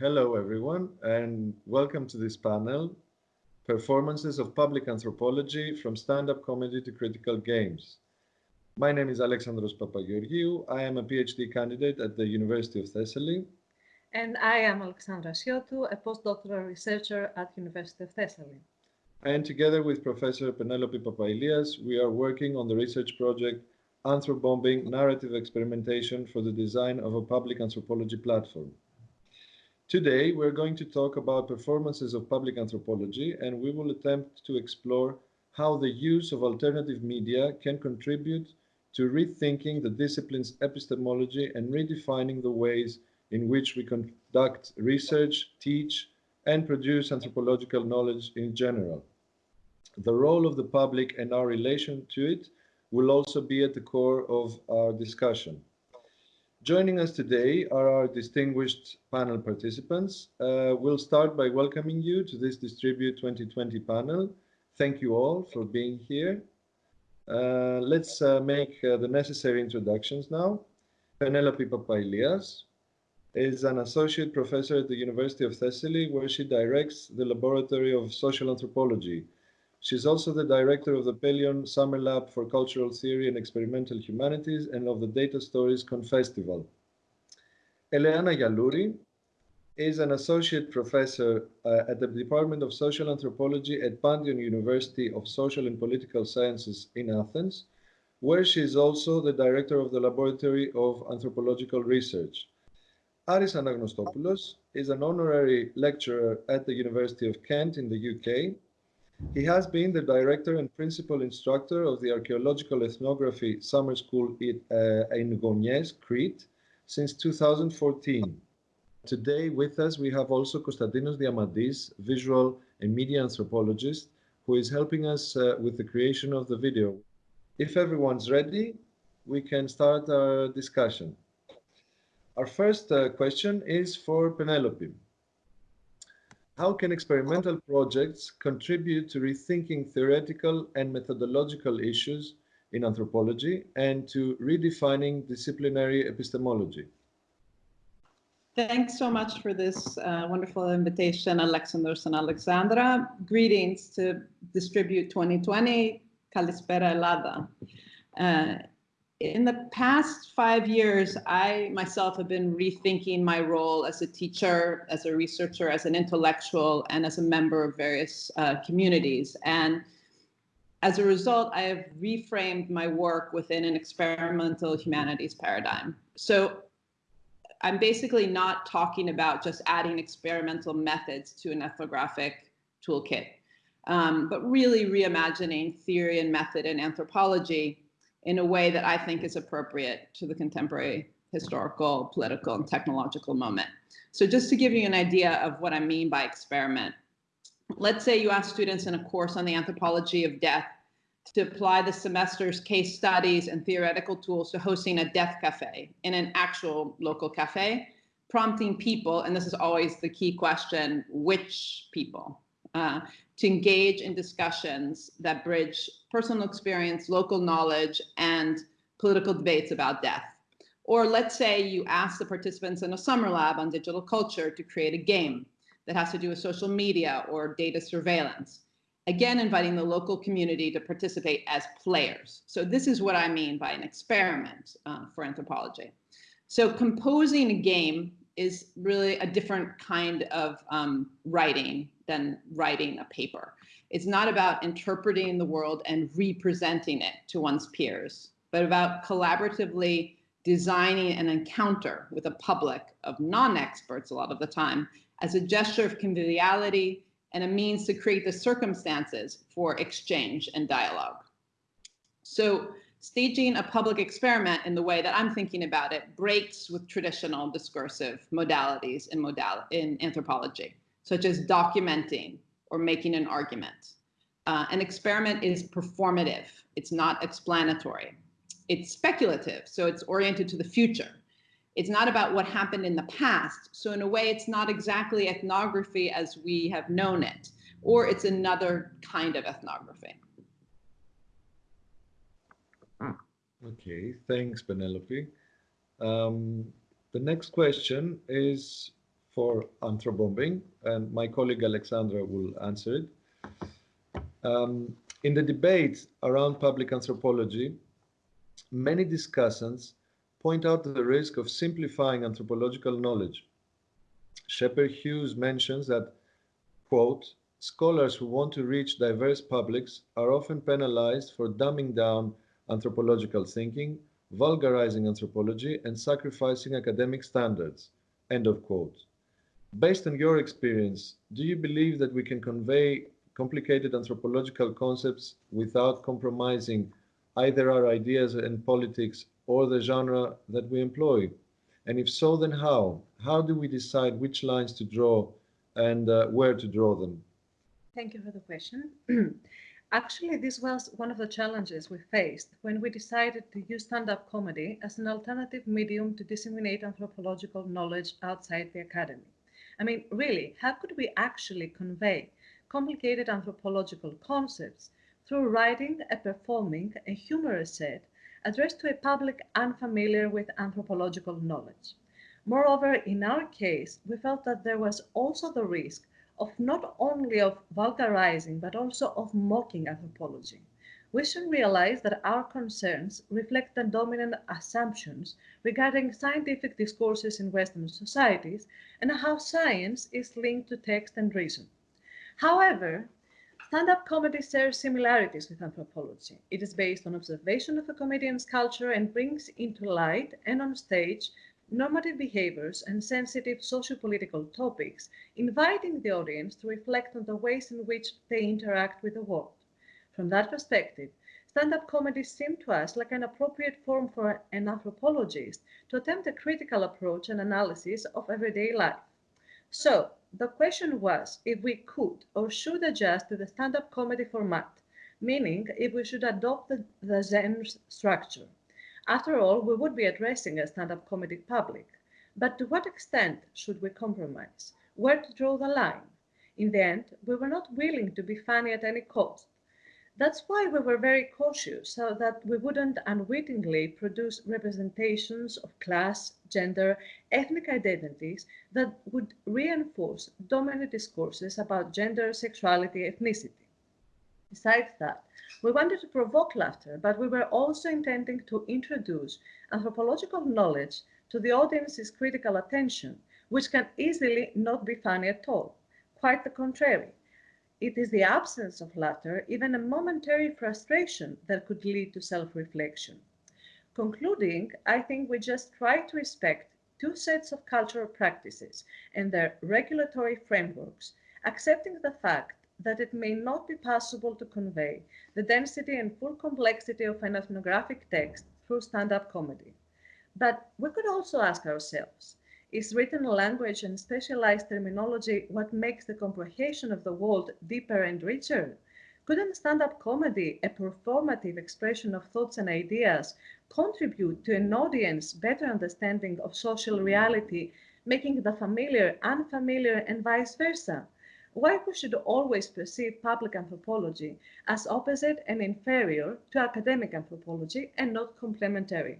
Hello, everyone, and welcome to this panel, Performances of Public Anthropology from Stand-Up Comedy to Critical Games. My name is Alexandros Papageorgiou. I am a PhD candidate at the University of Thessaly. And I am Alexandra Siotou, a postdoctoral researcher at University of Thessaly. And together with Professor Penelope Papailias, we are working on the research project Anthrobombing Narrative Experimentation for the Design of a Public Anthropology Platform. Today, we're going to talk about performances of public anthropology, and we will attempt to explore how the use of alternative media can contribute to rethinking the discipline's epistemology and redefining the ways in which we conduct research, teach, and produce anthropological knowledge in general. The role of the public and our relation to it will also be at the core of our discussion. Joining us today are our distinguished panel participants. Uh, we'll start by welcoming you to this Distribute 2020 panel. Thank you all for being here. Uh, let's uh, make uh, the necessary introductions now. Penelope Papailias is an associate professor at the University of Thessaly, where she directs the Laboratory of Social Anthropology, She's also the director of the Pelion Summer Lab for Cultural Theory and Experimental Humanities and of the Data Stories Confestival. Eleana Yalouri is an associate professor uh, at the Department of Social Anthropology at Panteion University of Social and Political Sciences in Athens, where she is also the director of the Laboratory of Anthropological Research. Aris Anagnostopoulos is an honorary lecturer at the University of Kent in the UK he has been the director and principal instructor of the Archaeological Ethnography Summer School in, uh, in Crete, since 2014. Today with us, we have also Konstantinos Diamandis, visual and media anthropologist, who is helping us uh, with the creation of the video. If everyone's ready, we can start our discussion. Our first uh, question is for Penelope how can experimental projects contribute to rethinking theoretical and methodological issues in anthropology and to redefining disciplinary epistemology? Thanks so much for this uh, wonderful invitation, Alexandros and Alexandra. Greetings to Distribute 2020, Kalispera Elada. Uh, in the past five years, I myself have been rethinking my role as a teacher, as a researcher, as an intellectual, and as a member of various uh, communities. And as a result, I have reframed my work within an experimental humanities paradigm. So I'm basically not talking about just adding experimental methods to an ethnographic toolkit, um, but really reimagining theory and method in anthropology in a way that I think is appropriate to the contemporary historical, political, and technological moment. So just to give you an idea of what I mean by experiment, let's say you ask students in a course on the anthropology of death to apply the semester's case studies and theoretical tools to hosting a death cafe in an actual local cafe, prompting people, and this is always the key question, which people? Uh, to engage in discussions that bridge personal experience, local knowledge, and political debates about death. Or let's say you ask the participants in a summer lab on digital culture to create a game that has to do with social media or data surveillance. Again, inviting the local community to participate as players. So this is what I mean by an experiment uh, for anthropology. So composing a game is really a different kind of um, writing than writing a paper. It's not about interpreting the world and representing it to one's peers, but about collaboratively designing an encounter with a public of non-experts a lot of the time as a gesture of conviviality and a means to create the circumstances for exchange and dialogue. So staging a public experiment in the way that I'm thinking about it breaks with traditional discursive modalities in, in anthropology, such as documenting or making an argument. Uh, an experiment is performative. It's not explanatory. It's speculative, so it's oriented to the future. It's not about what happened in the past. So in a way, it's not exactly ethnography as we have known it, or it's another kind of ethnography. Okay, thanks, Penelope. Um, the next question is for anthrobombing, and my colleague Alexandra will answer it. Um, in the debate around public anthropology, many discussants point out the risk of simplifying anthropological knowledge. Scheper-Hughes mentions that, quote, scholars who want to reach diverse publics are often penalized for dumbing down anthropological thinking, vulgarizing anthropology, and sacrificing academic standards, end of quote. Based on your experience, do you believe that we can convey complicated anthropological concepts without compromising either our ideas and politics or the genre that we employ? And if so, then how? How do we decide which lines to draw and uh, where to draw them? Thank you for the question. Actually, this was one of the challenges we faced when we decided to use stand-up comedy as an alternative medium to disseminate anthropological knowledge outside the academy. I mean, really, how could we actually convey complicated anthropological concepts through writing a performing a humorous set addressed to a public unfamiliar with anthropological knowledge. Moreover, in our case, we felt that there was also the risk of not only of vulgarizing, but also of mocking anthropology. We should realize that our concerns reflect the dominant assumptions regarding scientific discourses in Western societies and how science is linked to text and reason. However, stand-up comedy shares similarities with anthropology. It is based on observation of a comedian's culture and brings into light and on stage normative behaviors and sensitive socio-political topics, inviting the audience to reflect on the ways in which they interact with the world. From that perspective, stand-up comedy seemed to us like an appropriate form for an anthropologist to attempt a critical approach and analysis of everyday life. So, the question was if we could or should adjust to the stand-up comedy format, meaning if we should adopt the, the Zen structure. After all, we would be addressing a stand-up comedy public. But to what extent should we compromise? Where to draw the line? In the end, we were not willing to be funny at any cost. That's why we were very cautious so that we wouldn't unwittingly produce representations of class, gender, ethnic identities that would reinforce dominant discourses about gender, sexuality, ethnicity. Besides that, we wanted to provoke laughter, but we were also intending to introduce anthropological knowledge to the audience's critical attention, which can easily not be funny at all. Quite the contrary. It is the absence of laughter, even a momentary frustration, that could lead to self-reflection. Concluding, I think we just try to respect two sets of cultural practices and their regulatory frameworks, accepting the fact that it may not be possible to convey the density and full complexity of an ethnographic text through stand-up comedy. But we could also ask ourselves, is written language and specialized terminology what makes the comprehension of the world deeper and richer? Couldn't stand-up comedy, a performative expression of thoughts and ideas, contribute to an audience better understanding of social reality, making the familiar unfamiliar and vice versa? Why we should always perceive public anthropology as opposite and inferior to academic anthropology and not complementary.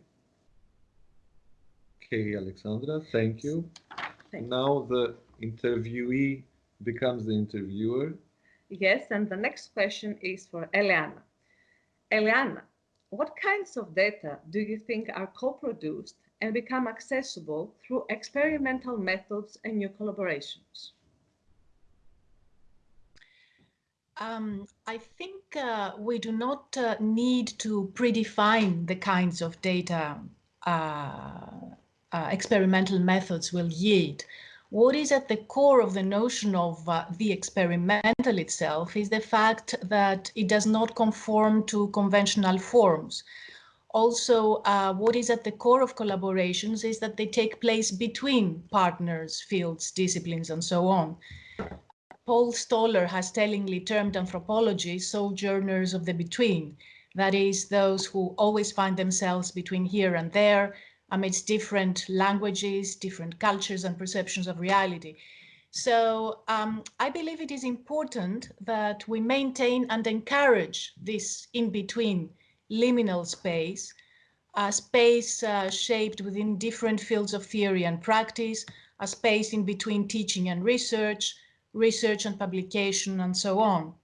Okay, Alexandra, thank you. Thank you. now the interviewee becomes the interviewer. Yes, and the next question is for Eleana. Eleana, what kinds of data do you think are co-produced and become accessible through experimental methods and new collaborations? Um, I think uh, we do not uh, need to predefine the kinds of data uh, uh experimental methods will yield. What is at the core of the notion of uh, the experimental itself is the fact that it does not conform to conventional forms. Also, uh, what is at the core of collaborations is that they take place between partners, fields, disciplines, and so on. Paul Stoller has tellingly termed anthropology sojourners of the between, that is, those who always find themselves between here and there, amidst different languages, different cultures and perceptions of reality. So um, I believe it is important that we maintain and encourage this in-between liminal space, a space uh, shaped within different fields of theory and practice, a space in between teaching and research, research and publication, and so on.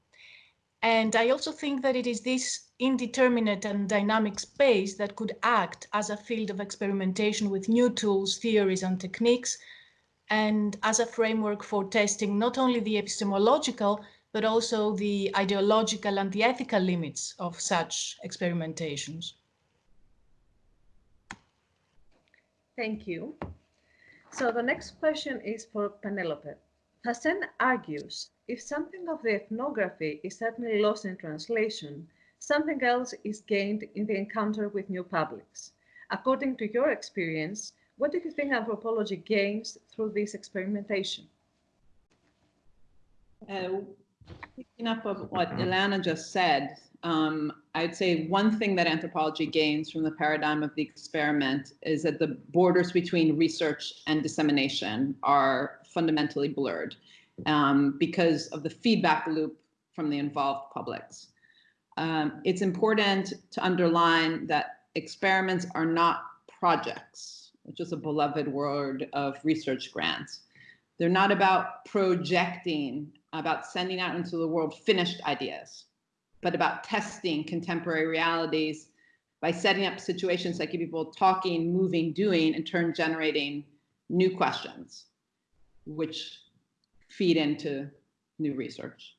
And I also think that it is this indeterminate and dynamic space that could act as a field of experimentation with new tools, theories, and techniques, and as a framework for testing not only the epistemological, but also the ideological and the ethical limits of such experimentations. Thank you. So the next question is for Penelope. Fassin argues, if something of the ethnography is certainly lost in translation, something else is gained in the encounter with new publics. According to your experience, what do you think anthropology gains through this experimentation? Uh, picking up of what Ilana just said, um, I'd say one thing that anthropology gains from the paradigm of the experiment is that the borders between research and dissemination are fundamentally blurred um, because of the feedback loop from the involved publics. Um, it's important to underline that experiments are not projects, which is a beloved word of research grants. They're not about projecting, about sending out into the world finished ideas, but about testing contemporary realities by setting up situations that keep people talking, moving, doing, in turn generating new questions, which feed into new research.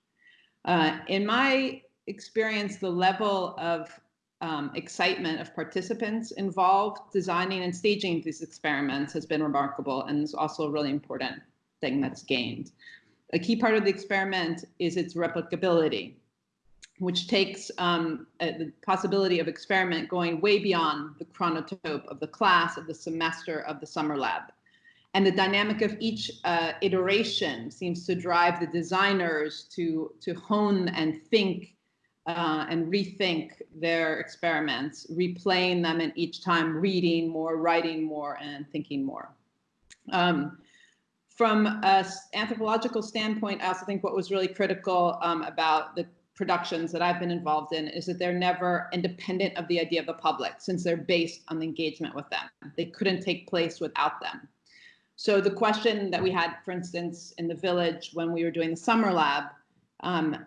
Uh, in my experience, the level of um, excitement of participants involved designing and staging these experiments has been remarkable and is also a really important thing that's gained. A key part of the experiment is its replicability, which takes um, the possibility of experiment going way beyond the chronotope of the class, of the semester, of the summer lab. And the dynamic of each uh, iteration seems to drive the designers to, to hone and think uh, and rethink their experiments, replaying them and each time reading more, writing more, and thinking more. Um, from an anthropological standpoint, I also think what was really critical um, about the productions that I've been involved in is that they're never independent of the idea of the public since they're based on the engagement with them. They couldn't take place without them. So the question that we had, for instance, in the village when we were doing the summer lab, um,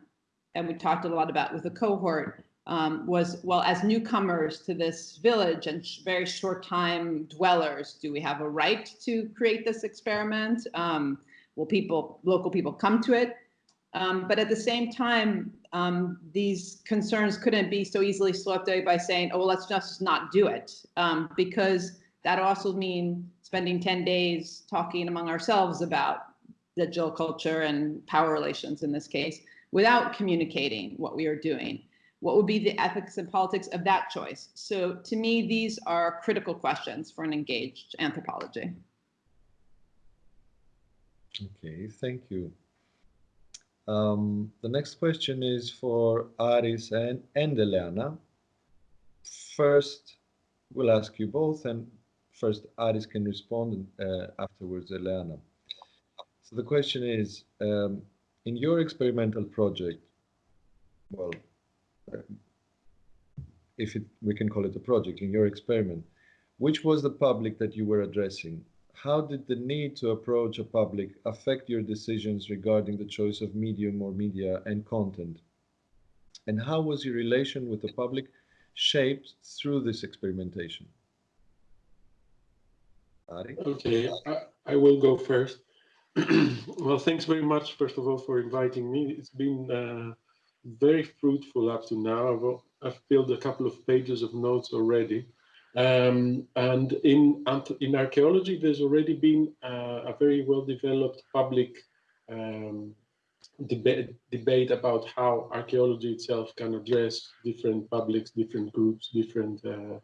and we talked a lot about with the cohort um, was, well, as newcomers to this village and sh very short time dwellers, do we have a right to create this experiment? Um, will people, local people come to it? Um, but at the same time, um, these concerns couldn't be so easily swept away by saying, oh, well, let's just not do it. Um, because that also mean spending 10 days talking among ourselves about digital culture and power relations in this case without communicating what we are doing? What would be the ethics and politics of that choice? So to me, these are critical questions for an engaged anthropology. Okay, thank you. Um, the next question is for Aris and, and Eleana. First, we'll ask you both, and first Aris can respond, and uh, afterwards Eleana. So the question is, um, in your experimental project, well, if it, we can call it a project, in your experiment, which was the public that you were addressing? How did the need to approach a public affect your decisions regarding the choice of medium or media and content? And how was your relation with the public shaped through this experimentation? Ari? Okay, I, I will go first. well, thanks very much, first of all, for inviting me. It's been uh, very fruitful up to now. I've, I've, filled a couple of pages of notes already. Um, and in, in archaeology, there's already been uh, a very well-developed public um, debate, debate about how archaeology itself can address different publics, different groups, different, uh,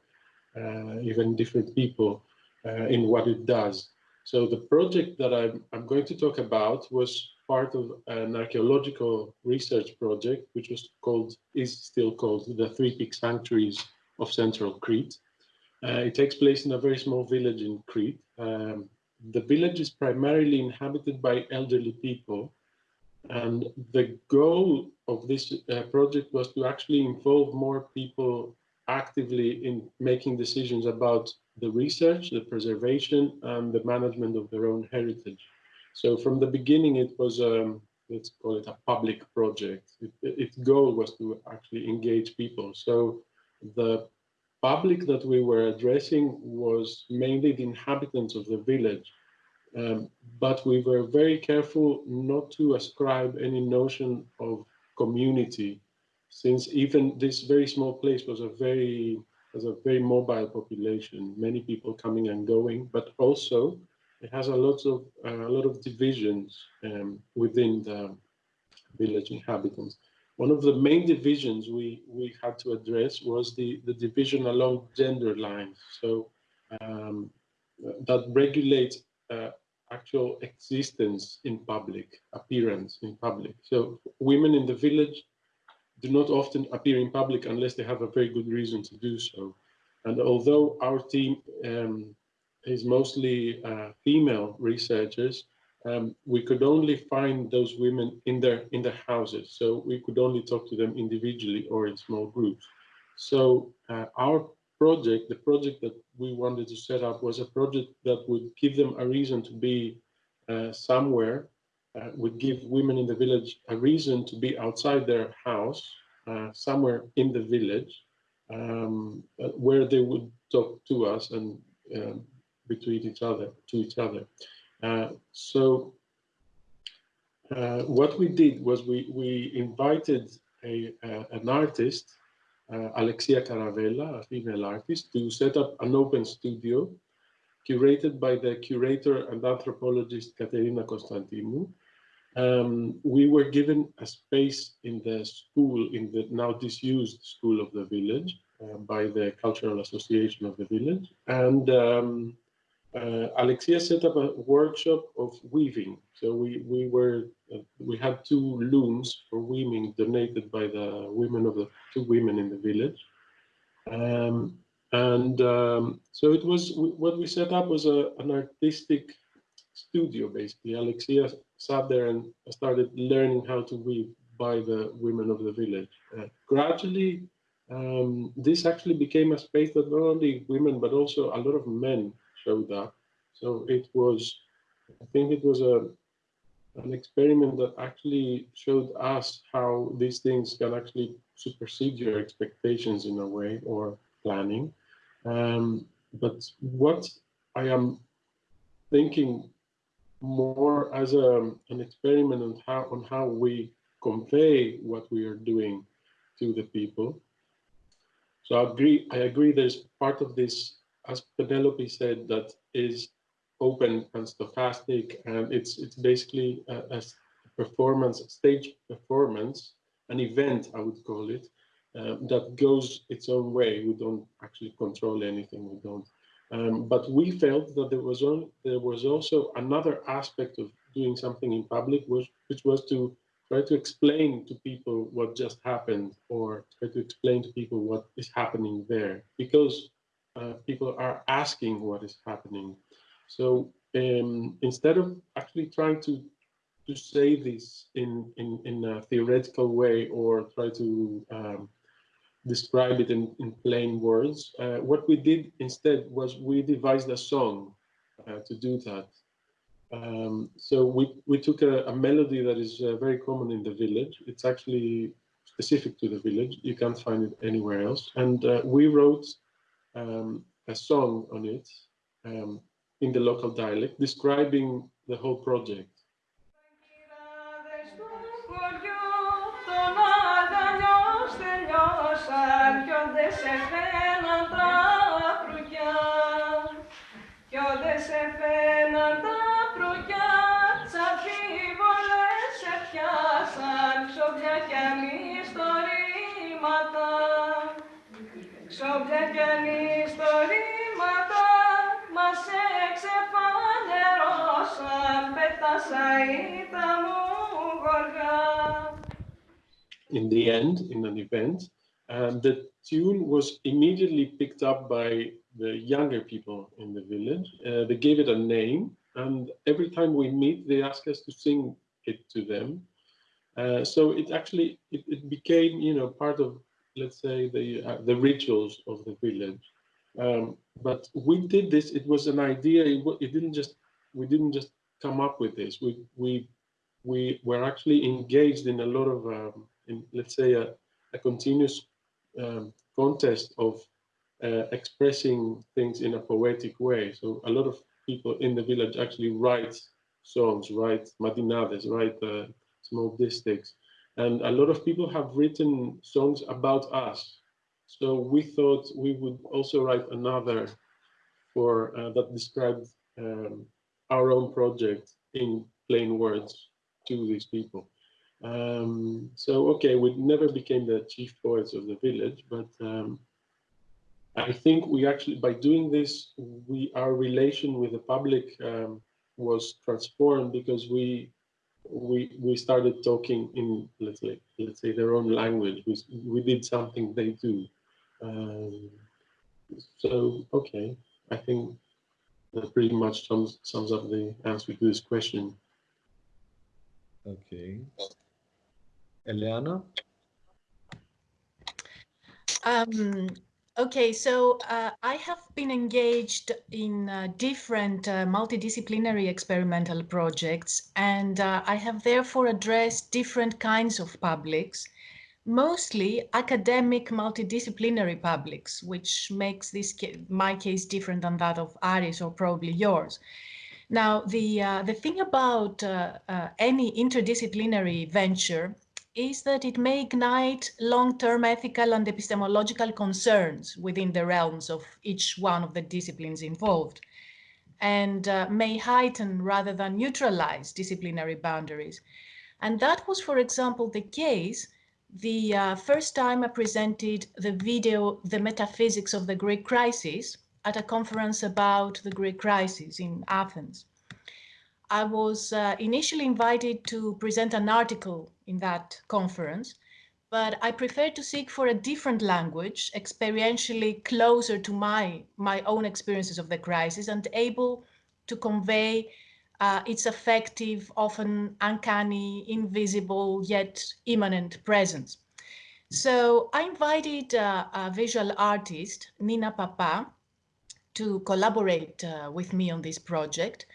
uh even different people in what it does. So the project that I'm, I'm going to talk about was part of an archaeological research project, which was called, is still called the Three Peak Sanctuaries of Central Crete. Uh, it takes place in a very small village in Crete. Um, the village is primarily inhabited by elderly people. And the goal of this uh, project was to actually involve more people actively in making decisions about the research, the preservation, and the management of their own heritage. So from the beginning, it was, um, let's call it a public project. It, its goal was to actually engage people. So the public that we were addressing was mainly the inhabitants of the village. Um, but we were very careful not to ascribe any notion of community, since even this very small place was a very has a very mobile population, many people coming and going, but also it has a lot of uh, a lot of divisions um, within the village inhabitants. One of the main divisions we we had to address was the the division along gender lines. So um, that regulates uh, actual existence in public, appearance in public. So women in the village do not often appear in public unless they have a very good reason to do so. And although our team um, is mostly uh, female researchers, um, we could only find those women in their in their houses. So we could only talk to them individually or in small groups. So uh, our project, the project that we wanted to set up was a project that would give them a reason to be uh, somewhere, uh, would give women in the village a reason to be outside their house, uh, somewhere in the village, um, uh, where they would talk to us and um, between each other, to each other. Uh, so uh, what we did was we, we invited a, an artist uh, Alexia Caravella, a female artist, to set up an open studio curated by the curator and anthropologist Katerina Konstantinou. Um, we were given a space in the school, in the now disused school of the village, uh, by the Cultural Association of the village. And um, uh, Alexia set up a workshop of weaving. So we, we were, uh, we had two looms for weaving donated by the women of the two women in the village. Um, and um, so it was, what we set up was a, an artistic studio, basically. Alexia sat there and started learning how to weave by the women of the village. Uh, gradually, um, this actually became a space that not only women, but also a lot of men showed up. So it was, I think it was a an experiment that actually showed us how these things can actually supersede your expectations in a way or planning. Um, but what I am thinking more as a, an experiment on how on how we convey what we are doing to the people. So I agree. I agree. There's part of this as Penelope said, that is open and stochastic, and it's it's basically a, a performance, stage performance, an event, I would call it, um, that goes its own way. We don't actually control anything. We don't. Um, but we felt that there was there was also another aspect of doing something in public, which, which was to try to explain to people what just happened, or try to explain to people what is happening there, because uh, people are asking what is happening. So um, instead of actually trying to to say this in, in, in a theoretical way or try to um, describe it in, in plain words, uh, what we did instead was we devised a song uh, to do that. Um, so we, we took a, a melody that is uh, very common in the village. It's actually specific to the village. You can't find it anywhere else. And uh, we wrote um, a song on it um, in the local dialect describing the whole project. σαν κι σε φαίναν τα προυκιά κι σε φαίναν τα προυκιά τσαφίβολες σε πιάσαν. Ξοπιά κι ανιστορήματα. Ξοπιά κι μας εξεφανερώσαν. Πέτασα τα μου γοργά. In the end, in an event, and the tune was immediately picked up by the younger people in the village. Uh, they gave it a name, and every time we meet, they ask us to sing it to them. Uh, so it actually it, it, became, you know, part of, let's say, the uh, the rituals of the village. Um, but we did this. It was an idea. It, it didn't just we didn't just come up with this. We we we were actually engaged in a lot of um, in, let's say a, a continuous um, contest of uh, expressing things in a poetic way. So a lot of people in the village actually write songs, write mantinades, write uh, small distichs. And a lot of people have written songs about us. So we thought we would also write another for uh, that described um, our own project in plain words to these people. Um, so, okay, we never became the chief poets of the village, but um, I think we actually, by doing this, we our relation with the public um, was transformed because we we we started talking in let's say let's say their own language. We we did something they do. Um, so okay, I think that pretty much sums sums up the answer to this question. Okay. Eleana? Um, okay, so uh, I have been engaged in uh, different uh, multidisciplinary experimental projects, and uh, I have therefore addressed different kinds of publics, mostly academic multidisciplinary publics, which makes this ca my case different than that of Aris or probably yours. Now, the, uh, the thing about uh, any interdisciplinary venture is that it may ignite long-term ethical and epistemological concerns within the realms of each one of the disciplines involved and uh, may heighten rather than neutralize disciplinary boundaries. And that was, for example, the case the uh, first time I presented the video, The Metaphysics of the Greek Crisis, at a conference about the Greek crisis in Athens. I was uh, initially invited to present an article in that conference, but I preferred to seek for a different language, experientially closer to my, my own experiences of the crisis and able to convey uh, its effective, often uncanny, invisible, yet imminent presence. So I invited uh, a visual artist, Nina Papa, to collaborate uh, with me on this project.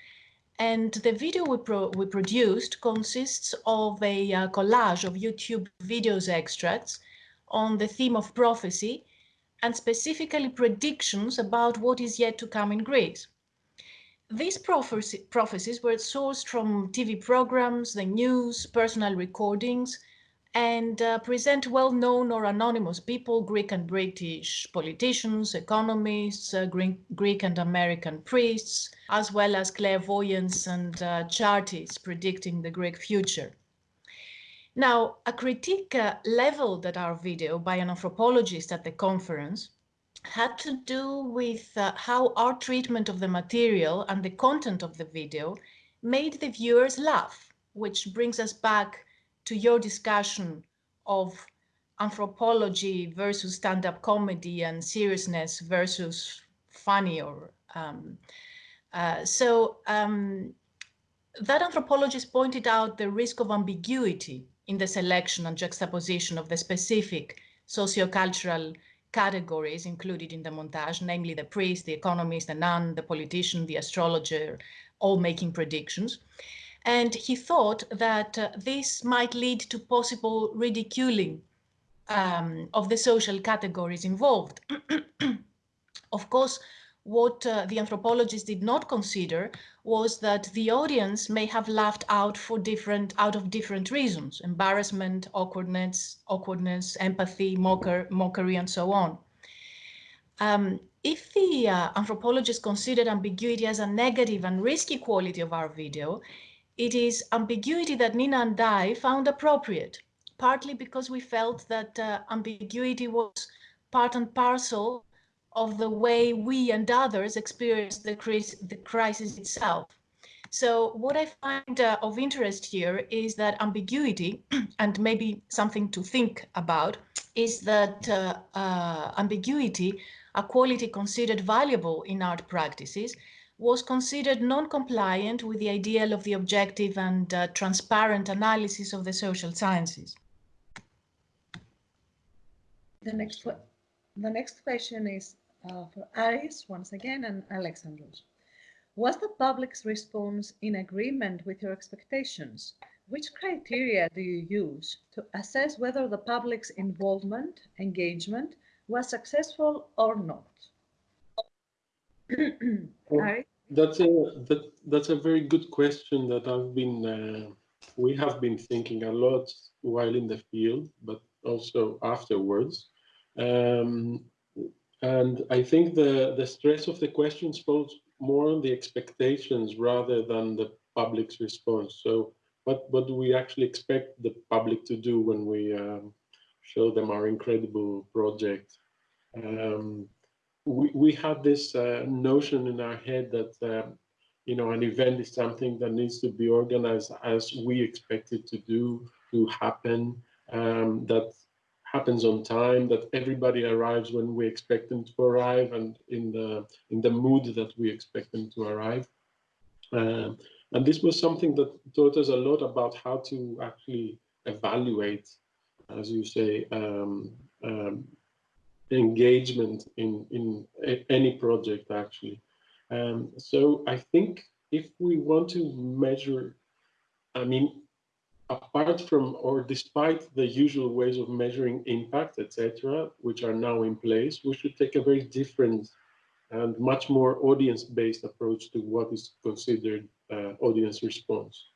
And the video we, pro we produced consists of a uh, collage of YouTube videos extracts on the theme of prophecy and specifically predictions about what is yet to come in Greece. These prophecies were sourced from TV programs, the news, personal recordings, and uh, present well-known or anonymous people, Greek and British politicians, economists, uh, Greek, Greek, and American priests, as well as clairvoyants and uh, chartists predicting the Greek future. Now, a critique uh, leveled at our video by an anthropologist at the conference had to do with uh, how our treatment of the material and the content of the video made the viewers laugh, which brings us back to your discussion of anthropology versus stand-up comedy and seriousness versus funny or um, uh, so um, that anthropologist pointed out the risk of ambiguity in the selection and juxtaposition of the specific sociocultural categories included in the montage, namely the priest, the economist, the nun, the politician, the astrologer, all making predictions. And he thought that uh, this might lead to possible ridiculing um, of the social categories involved. of course, what uh, the anthropologist did not consider was that the audience may have laughed out for different out of different reasons embarrassment awkwardness awkwardness empathy mocker, mockery and so on um, if the uh, anthropologist considered ambiguity as a negative and risky quality of our video it is ambiguity that Nina and I found appropriate, partly because we felt that uh, ambiguity was part and parcel of the way we and others experience the, the crisis itself. So what I find uh, of interest here is that ambiguity, and maybe something to think about, is that uh, uh, ambiguity, a quality considered valuable in art practices, was considered non-compliant with the ideal of the objective and uh, transparent analysis of the social sciences. The next, the next question is, uh, for Aris once again and Alexandros. Was the public's response in agreement with your expectations? Which criteria do you use to assess whether the public's involvement, engagement, was successful or not? Aris? That's a that, that's a very good question that I've been uh, we have been thinking a lot while in the field, but also afterwards. Um, and I think the the stress of the questions falls more on the expectations rather than the public's response. So what what do we actually expect the public to do when we um, show them our incredible project? Um, we, we have this uh, notion in our head that uh, you know an event is something that needs to be organized as we expect it to do to happen um, that happens on time that everybody arrives when we expect them to arrive and in the in the mood that we expect them to arrive. Um, and this was something that taught us a lot about how to actually evaluate as you say um, um engagement in, in any project actually. Um, so I think if we want to measure, I mean, apart from or despite the usual ways of measuring impact, etc., which are now in place, we should take a very different and much more audience-based approach to what is considered uh, audience response.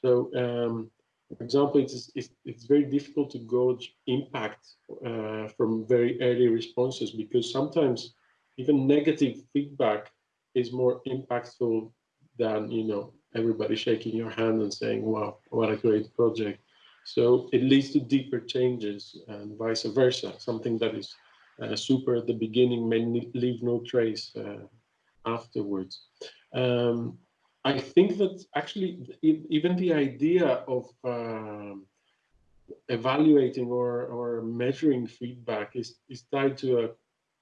So um, for example, it's, it's, it's very difficult to gauge impact uh, from very early responses because sometimes even negative feedback is more impactful than, you know, everybody shaking your hand and saying, wow, what a great project. So it leads to deeper changes and vice versa. Something that is uh, super at the beginning may leave no trace uh, afterwards. Um, I think that actually even the idea of um, evaluating or, or measuring feedback is, is tied to a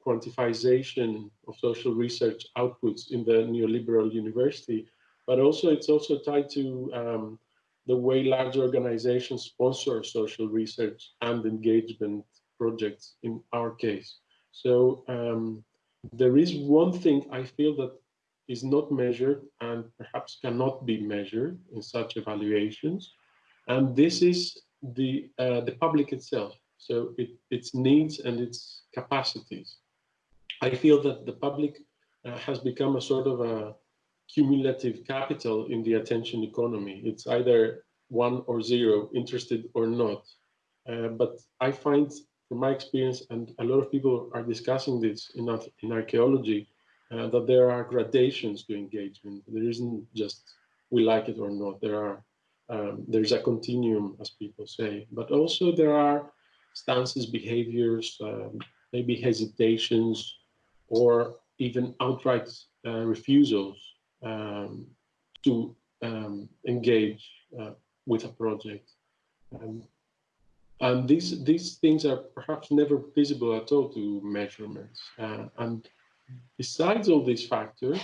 quantification of social research outputs in the neoliberal university, but also it's also tied to um, the way large organizations sponsor social research and engagement projects in our case. So um, there is one thing I feel that is not measured and perhaps cannot be measured in such evaluations. And this is the, uh, the public itself. So it, its needs and its capacities. I feel that the public uh, has become a sort of a cumulative capital in the attention economy. It's either one or zero, interested or not. Uh, but I find from my experience, and a lot of people are discussing this in, in archaeology, uh, that there are gradations to engagement. There isn't just we like it or not. There are um, there's a continuum, as people say, but also there are stances, behaviors, um, maybe hesitations, or even outright uh, refusals um, to um, engage uh, with a project. Um, and these these things are perhaps never visible at all to measurements. Uh, and besides all these factors,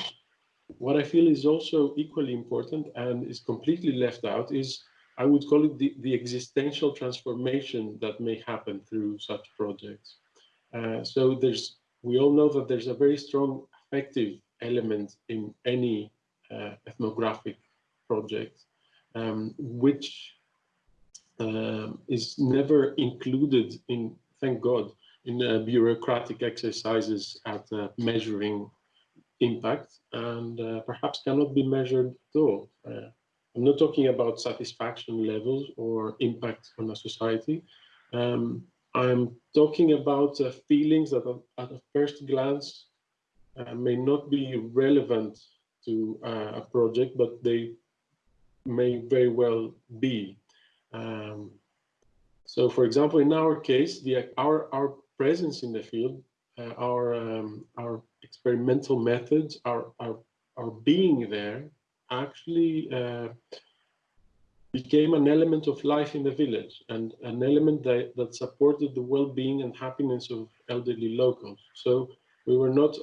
what I feel is also equally important and is completely left out is I would call it the, the existential transformation that may happen through such projects. Uh, so there's, we all know that there's a very strong affective element in any uh, ethnographic project, um, which um, is never included in, thank God, in uh, bureaucratic exercises at uh, measuring impact and uh, perhaps cannot be measured at all. Uh, I'm not talking about satisfaction levels or impact on a society. Um, I'm talking about uh, feelings that at a first glance uh, may not be relevant to a project, but they may very well be. Um, so for example, in our case, the, our, our presence in the field, uh, our um, our experimental methods, our our, our being there, actually uh, became an element of life in the village and an element that, that supported the well-being and happiness of elderly locals. So we were not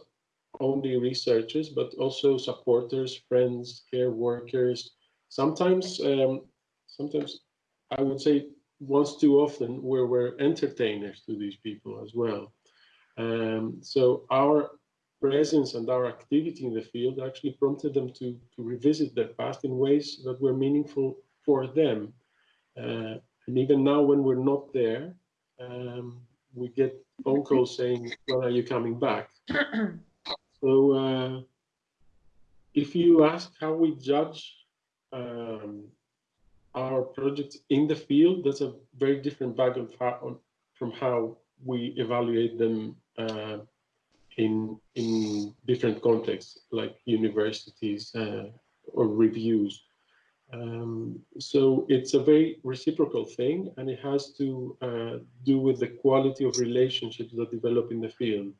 only researchers, but also supporters, friends, care workers. Sometimes, um, sometimes I would say once too often where we're entertainers to these people as well. Um, so our presence and our activity in the field actually prompted them to, to revisit their past in ways that were meaningful for them. Uh, and even now, when we're not there, um, we get phone calls saying, when are you coming back? so uh, if you ask how we judge um, our projects in the field, that's a very different bag from how we evaluate them uh, in in different contexts like universities uh, or reviews. Um, so it's a very reciprocal thing, and it has to uh, do with the quality of relationships that develop in the field.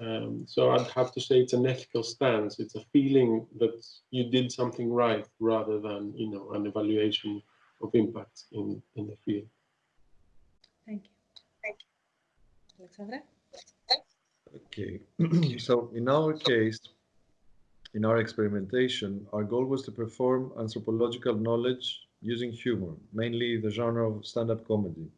Um, so I'd have to say it's an ethical stance. It's a feeling that you did something right rather than you know an evaluation of impact in in the field. Thank you. Thank you. Alexandra? Okay, so in our case, in our experimentation, our goal was to perform anthropological knowledge using humor, mainly the genre of stand-up comedy.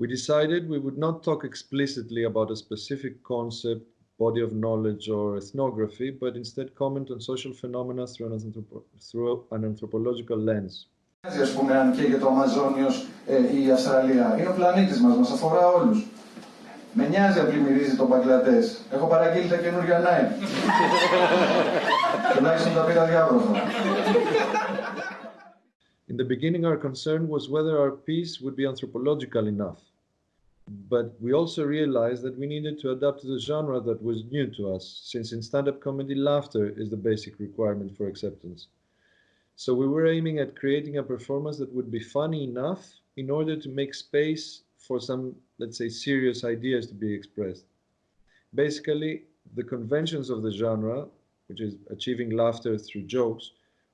We decided we would not talk explicitly about a specific concept, body of knowledge, or ethnography, but instead comment on social phenomena through an, anthropo through an anthropological lens. Ας πούμε, αν και για το Αμαζόνιος ε, η Αυστραλία. Είναι ο πλανήτης μας, μας αφορά όλους. Με νοιάζει αν πλημμυρίζει τον Μπαγκλαντές. Έχω παραγγείλει τα καινούργια Nike. Τουλάχιστον τα πήρα διάβροχα. In the beginning, our concern was whether our piece would be anthropological enough. But we also realized that we needed to adapt to the genre that was new to us, since in stand-up comedy, laughter is the basic requirement for acceptance. So we were aiming at creating a performance that would be funny enough in order to make space for some, let's say, serious ideas to be expressed. Basically, the conventions of the genre, which is achieving laughter through jokes,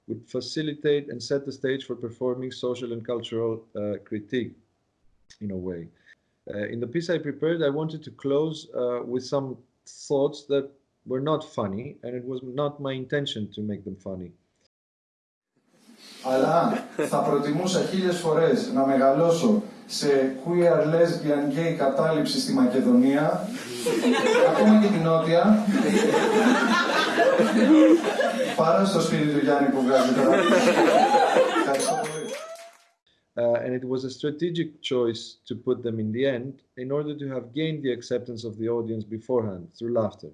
would facilitate and set the stage for performing social and cultural uh, critique in a way Uh, in the piece I prepared, I wanted to close uh, with some thoughts that were not funny, and it was not my intention to make them funny. Αλλά θα προτιμούσα χίλιες φορές να μεγαλώσω σε queer, lesbian, gay κατάληψη στη Μακεδονία, ακόμα και την Νότια, παρά στο σπίτι του Γιάννη που βγάζει τώρα. Ευχαριστώ πολύ. Uh, and it was a strategic choice to put them in the end in order to have gained the acceptance of the audience beforehand through laughter.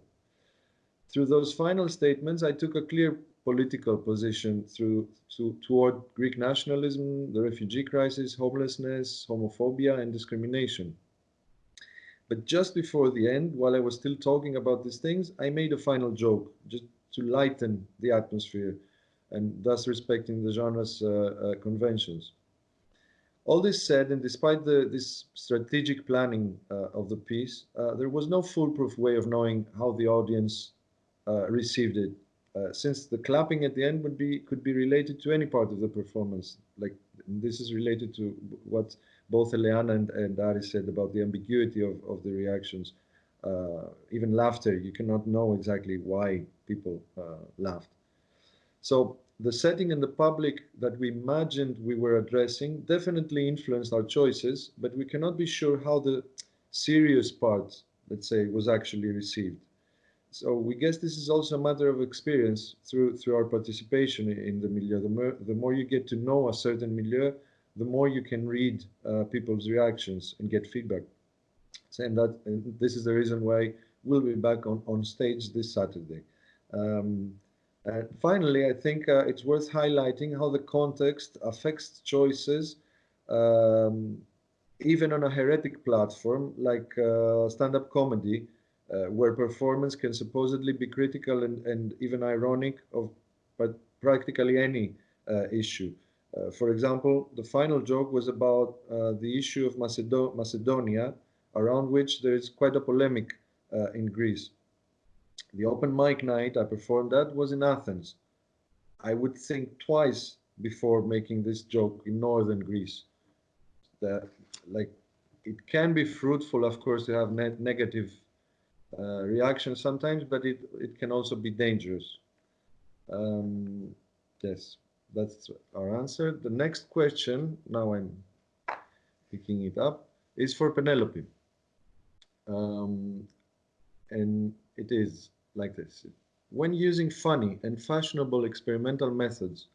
Through those final statements, I took a clear political position through, to, toward Greek nationalism, the refugee crisis, homelessness, homophobia, and discrimination. But just before the end, while I was still talking about these things, I made a final joke just to lighten the atmosphere and thus respecting the genre's uh, uh, conventions. All this said, and despite the, this strategic planning uh, of the piece, uh, there was no foolproof way of knowing how the audience uh, received it uh, since the clapping at the end would be could be related to any part of the performance. Like this is related to what both Eleana and, and Ari said about the ambiguity of, of the reactions. Uh, even laughter, you cannot know exactly why people uh, laughed. So the setting and the public that we imagined we were addressing definitely influenced our choices, but we cannot be sure how the serious part, let's say, was actually received. So we guess this is also a matter of experience through through our participation in the milieu. The more, the more you get to know a certain milieu, the more you can read uh, people's reactions and get feedback. And that and this is the reason why we'll be back on, on stage this Saturday. Um, and finally, I think uh, it's worth highlighting how the context affects choices, um, even on a heretic platform like uh, stand-up comedy, uh, where performance can supposedly be critical and, and even ironic of but practically any uh, issue. Uh, for example, the final joke was about uh, the issue of Macedo Macedonia, around which there is quite a polemic in Greece. The open mic night I performed that was in Athens. I would think twice before making this joke in northern Greece. That, like, it can be fruitful, of course, to have ne negative uh, reaction sometimes, but it, it can also be dangerous. Um, yes, that's our answer. The next question, now I'm picking it up, is for Penelope. Um, and it is, like this. When using funny and fashionable experimental methods,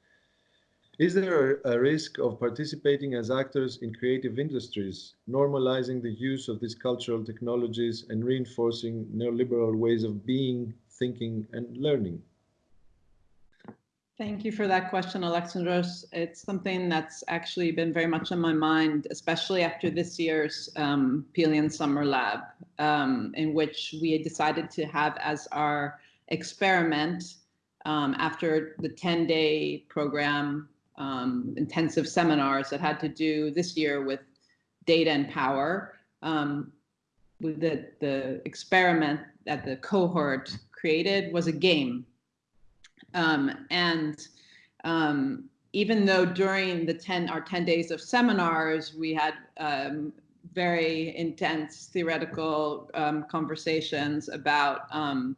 is there a, risk of participating as actors in creative industries, normalizing the use of these cultural technologies and reinforcing neoliberal ways of being, thinking, and learning? Thank you for that question, Alexandros. It's something that's actually been very much on my mind, especially after this year's um, Summer Lab, um, in which we decided to have as our experiment um, after the 10-day program, um, intensive seminars that had to do this year with data and power. Um, the, the experiment that the cohort created was a game um, and um, even though during the 10 our 10 days of seminars, we had um, very intense theoretical um, conversations about um,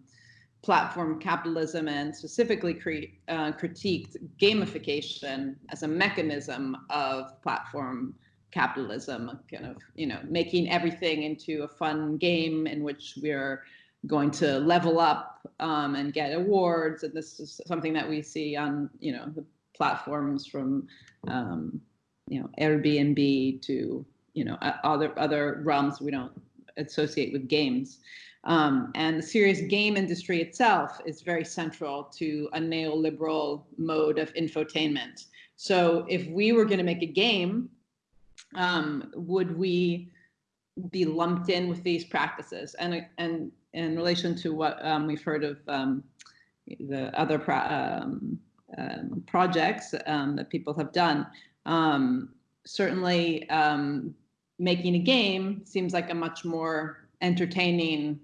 platform capitalism and specifically cre uh, critiqued gamification as a mechanism of platform capitalism, kind of, you know, making everything into a fun game in which we're going to level up um, and get awards. And this is something that we see on, you know, the platforms from, um, you know, Airbnb to, you know, other other realms we don't associate with games. Um, and the serious game industry itself is very central to a neoliberal mode of infotainment. So if we were going to make a game, um, would we be lumped in with these practices? And and in relation to what um, we've heard of um, the other pro um, um projects um, that people have done, um, certainly making a game seems like a much more entertaining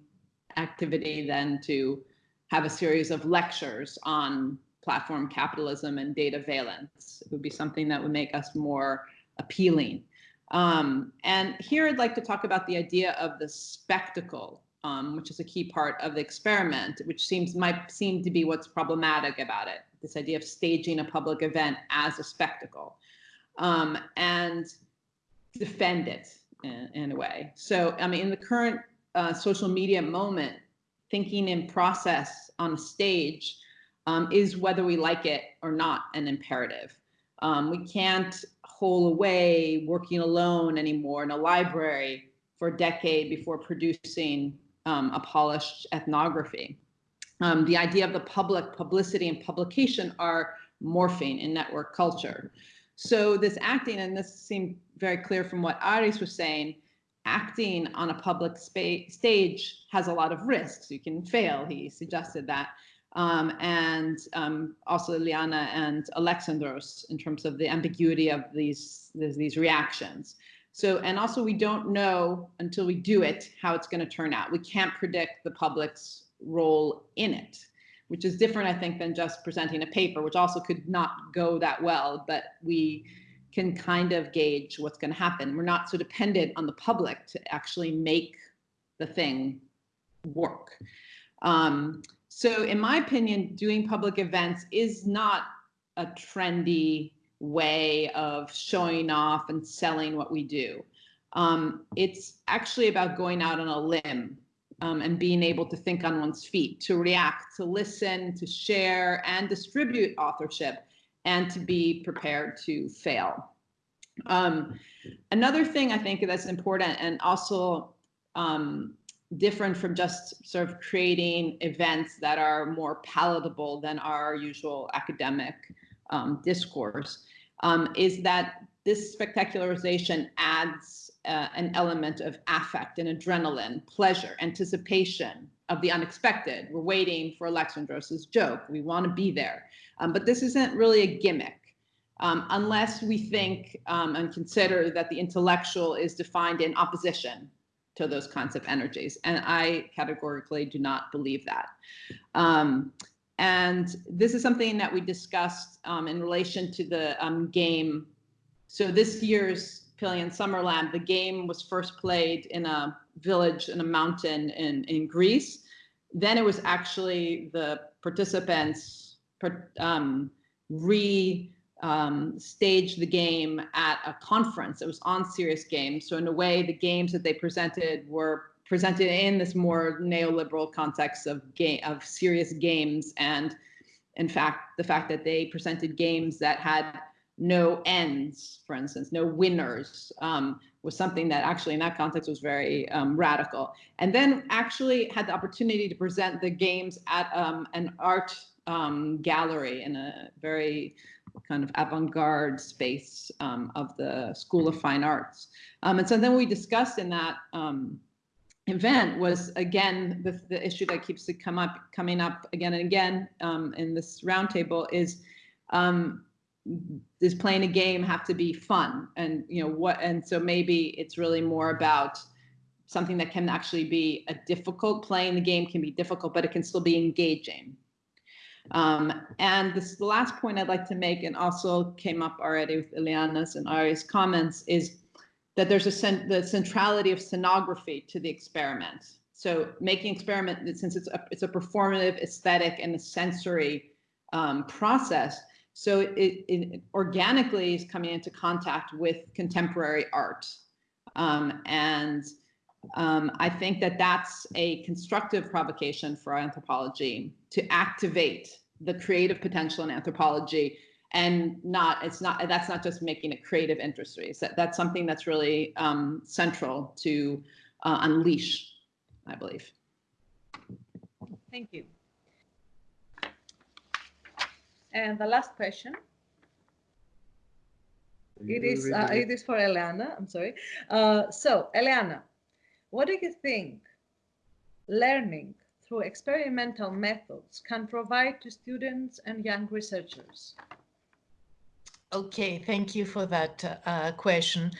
activity than to have a series of lectures on platform capitalism and dataveillance. It would be something that would make us more appealing. Um, and here I'd like to talk about the idea of the spectacle um, which is a key part of the experiment, which seems might seem to be what's problematic about it. This idea of staging a public event as a spectacle um, and defend it in, in, a way. So, I mean, in the current uh, social media moment, thinking in process on a stage um, is whether we like it or not an imperative. Um, we can't hole away working alone anymore in a library for a decade before producing um, a polished ethnography. Um, the idea of the public publicity and publication are morphing in network culture. So this acting, and this seemed very clear from what Aris was saying, acting on a public stage has a lot of risks. You can fail, he suggested that. Um, and um, also Liana and Alexandros in terms of the ambiguity of these, these, these reactions. So, and also we don't know until we do it how it's going to turn out. We can't predict the public's role in it, which is different, I think, than just presenting a paper, which also could not go that well, but we can kind of gauge what's going to happen. We're not so dependent on the public to actually make the thing work. Um, so in my opinion, doing public events is not a trendy way of showing off and selling what we do. Um, it's actually about going out on a limb um, and being able to think on one's feet, to react, to listen, to share and distribute authorship, and to be prepared to fail. Um, another thing I think that's important and also um, different from just sort of creating events that are more palatable than our usual academic um, discourse um, is that this spectacularization adds uh, an element of affect and adrenaline, pleasure, anticipation of the unexpected. We're waiting for Alexandros's joke. We want to be there. Um, but this isn't really a gimmick. Um, unless we think um, and consider that the intellectual is defined in opposition to those kinds of energies. And I categorically do not believe that. Um, and this is something that we discussed um, in relation to the um, game. So this year's Pelion Summer Lab, the game was first played in a village in a mountain in, in Greece. Then it was actually the participants um, re um, staged the game at a conference. It was on Serious Games. So in a way, the games that they presented were presented in this more neoliberal context of game of serious games and in fact the fact that they presented games that had no ends for instance no winners um, was something that actually in that context was very um, radical and then actually had the opportunity to present the games at um, an art um, gallery in a very kind of avant-garde space um, of the School of Fine Arts. Um, and so then we discussed in that event was again the, the issue that keeps to come up coming up again and again um, in this roundtable is um, does playing a game have to be fun? And you know what and so maybe it's really more about something that can actually be a difficult playing the game can be difficult but it can still be engaging. Um, and this the last point I'd like to make, and also came up already with Eleana's and Ari's comments, is that there's a cent the centrality of scenography to the experiment. So making experiment, since it's a, it's a performative, aesthetic, and a sensory um, process, so it, it, organically is coming into contact with contemporary art. Um, and um, I think that that's a constructive provocation for anthropology to activate the creative potential in anthropology and not it's not that's not just making it creative industries that, that's something that's really um, central to uh, unleash i believe thank you and the last question it is uh, it is for Eleana. I'm sorry. Uh, so Eleana, what do you think learning through experimental methods can provide to students and young researchers? Okay, thank you for that uh, question.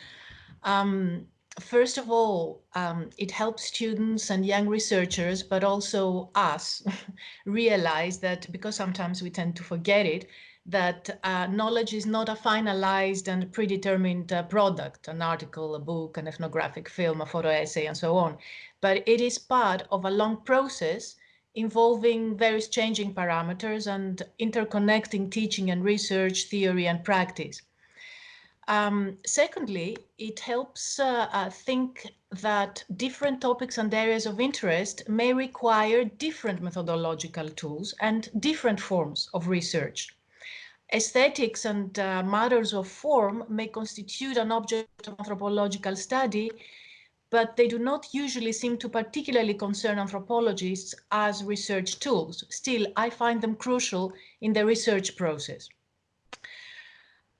Um, first of all, um, it helps students and young researchers, but also us, realize that because sometimes we tend to forget it, that uh, knowledge is not a finalized and predetermined uh, product, an article, a book, an ethnographic film, a photo essay, and so on, but it is part of a long process involving various changing parameters and interconnecting teaching and research, theory and practice. Um, secondly, it helps uh, uh, think that different topics and areas of interest may require different methodological tools and different forms of research. Aesthetics and uh, matters of form may constitute an object of anthropological study, but they do not usually seem to particularly concern anthropologists as research tools. Still, I find them crucial in the research process.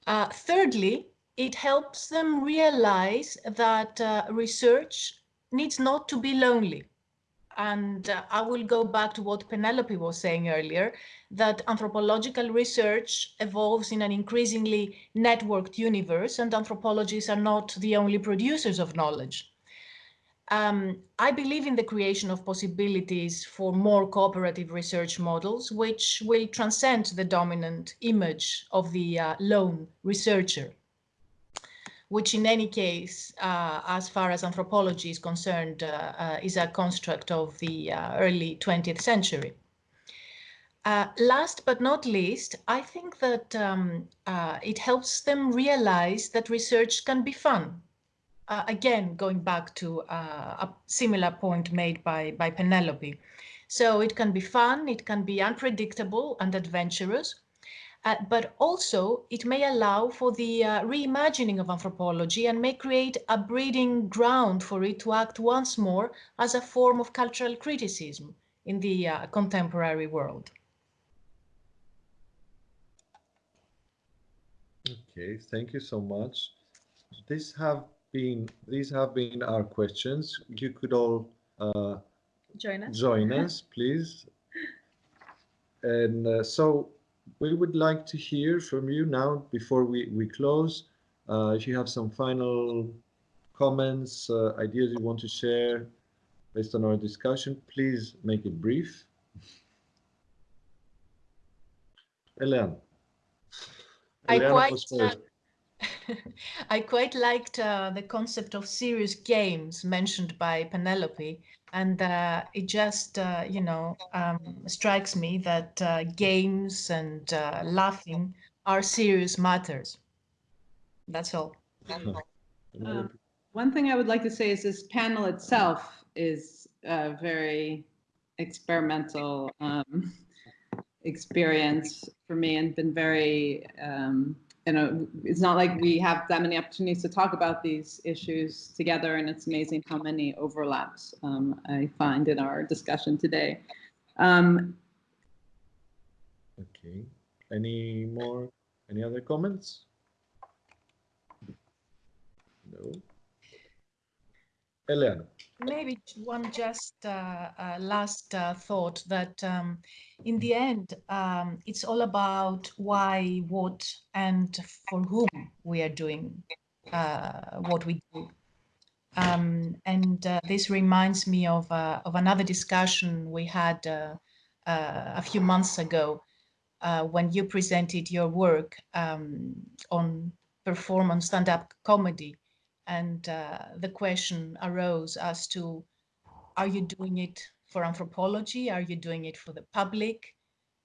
Uh, thirdly, it helps them realize that uh, research needs not to be lonely. And uh, I will go back to what Penelope was saying earlier, that anthropological research evolves in an increasingly networked universe and anthropologists are not the only producers of knowledge. Um, I believe in the creation of possibilities for more cooperative research models, which will transcend the dominant image of the uh, lone researcher which in any case, uh, as far as anthropology is concerned, uh, uh, is a construct of the uh, early 20th century. Uh, last but not least, I think that um, it helps them realize that research can be fun. Again, going back to a similar point made by, by Penelope. So it can be fun, it can be unpredictable and adventurous, uh, but also it may allow for the uh, reimagining of anthropology and may create a breeding ground for it to act once more as a form of cultural criticism in the uh, contemporary world. Okay, thank you so much. These have been these have been our questions. You could all uh, join us. Join us, please. And uh, so we would like to hear from you now before we, we close. Uh, if you have some final comments, uh, ideas you want to share based on our discussion, please make it brief. Eleana. I quite, I quite liked uh, the concept of serious games mentioned by Penelope and uh, it just uh, you know um, strikes me that uh, games and uh, laughing are serious matters. That's all. Um, One thing I would like to say is this panel itself is a very experimental um, experience for me and been very, um, you know, it's not like we have that many opportunities to talk about these issues together and it's amazing how many overlaps um, I find in our discussion today. Um, Okay. Any more? Any other comments? No. Eleana. Maybe one just uh, uh, last uh, thought that um, in the end, um, it's all about why, what, and for whom we are doing uh, what we do. Um, and uh, this reminds me of, uh, of another discussion we had a few months ago when you presented your work um, on performance stand-up comedy and uh, the question arose as to are you doing it for anthropology? Are you doing it for the public?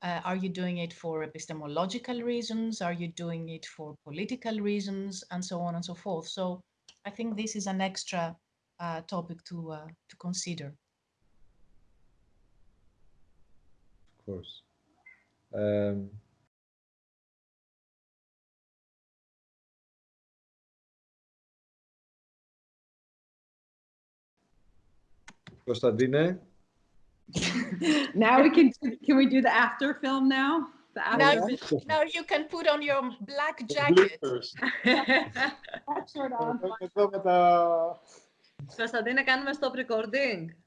Uh, are you doing it for epistemological reasons? Are you doing it for political reasons? and so on and so forth. So i think this is an extra uh, topic to uh, to consider. Of course. Um, Κωνσταντίνε, now we can, can we do the after film now? The now, after. now you can put on your black The jacket bloopers. Shirt on. Εδώ με τα... Κωνσταντίνε, κάνουμε stop recording.